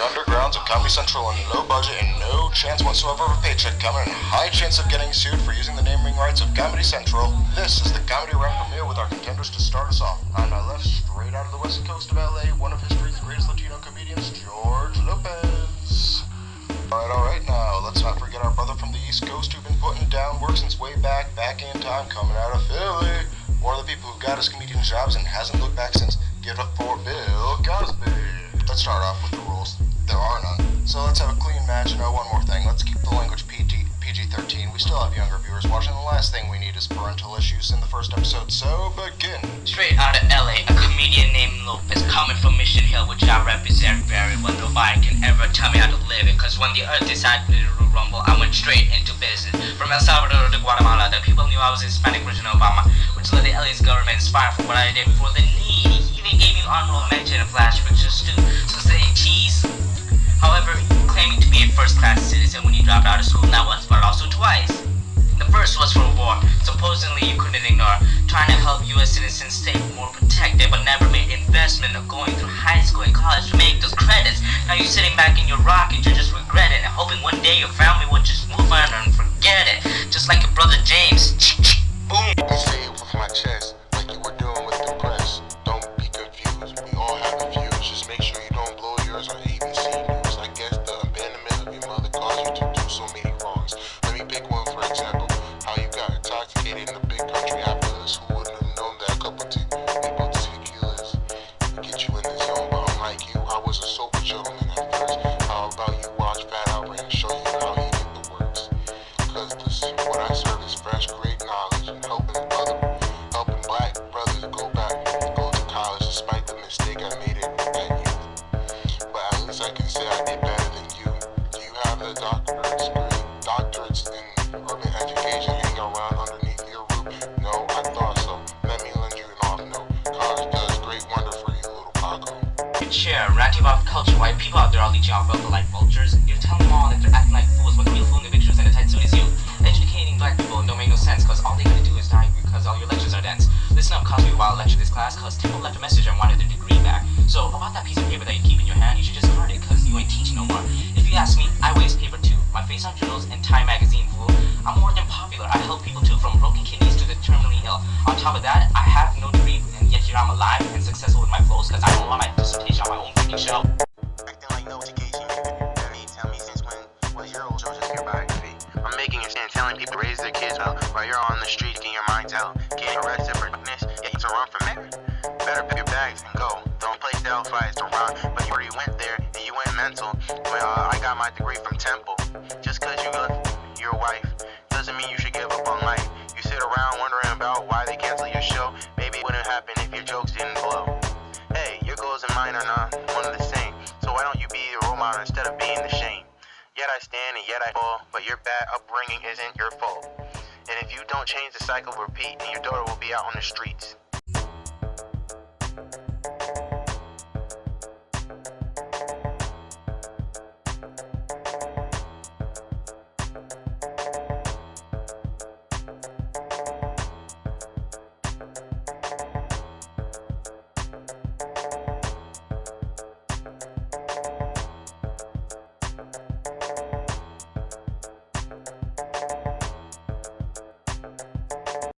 the undergrounds of Comedy Central on low budget and no chance whatsoever of a paycheck coming and high chance of getting sued for using the naming rights of Comedy Central. This is the Comedy Rap premiere with our contenders to start us off. On my left, straight out of the west coast of LA, one of history's greatest Latino comedians, George Lopez. Alright, alright now, let's not forget our brother from the east coast who's been putting down work since way back, back in time, coming out of Philly. One of the people who got his comedian jobs and hasn't looked back since. Give it up for Bill Cosby. Let's start off with the rules. There are none. So let's have a clean match and oh, one more thing. Let's keep the language PG, PG-13. We still have younger viewers watching. The last thing we need is parental issues in the first episode, so begin. Straight out of LA, a comedian named Lopez, coming from Mission Hill, which I represent very well. Nobody can ever tell me how to live it, cause when the earth decided to rumble, I went straight into business. From El Salvador to Guatemala, the people knew I was Hispanic of Obama, which led the LA's government inspired for what I did for the needy. Even gave me honorable mention in Flash pictures too. So say cheese. However, claiming to be a first-class citizen when you dropped out of school not once but also twice. The first was for war, supposedly you couldn't ignore, trying to help US citizens stay more protected but never made investment of going through high school and college to make those credits. Now you're sitting back in your rocket, you just regret it you have a doctorate degree? Doctorates in urban education hang around underneath your roof? No, I thought so. Let me lend you an off note. College does great wonder for you, little Paco. Share, ranting about culture, why people out there are leeching off wealth like vultures. You're telling them all that they're acting like fools the real fool in the pictures and the tight suit is you. Educating black people don't make no sense cause all they gotta do is die because all your lectures are dense. Listen up, Cosby, while I lecture this class cause Temple left a message and wanted their degree back. So about that piece of paper that you keep in your hand, you should just guard it cause you ain't teaching no more. Too. On and Time magazine, fool. I'm more than popular. I help people too, from broken kidneys to the terminally ill. On top of that, I have no degree and yet here I'm alive and successful with my flows cause I don't want my dissertation on my own freaking show. Acting like no education. You mean tell me since when was your old just your biography? I'm making a stand telling people raise their kids well while you're on the street getting your minds out. Getting arrested for yet you to run from it. Better pick your bags and go. Don't play Delphi to run, but you already went there and you went mental. I got my degree from Temple. Just cause you left your wife doesn't mean you should give up on life. You sit around wondering about why they cancel your show. Maybe it wouldn't happen if your jokes didn't blow. Hey, your goals and mine are not one of the same. So why don't you be the role model instead of being the shame? Yet I stand and yet I fall, but your bad upbringing isn't your fault. And if you don't change the cycle, repeat, and your daughter will be out on the streets.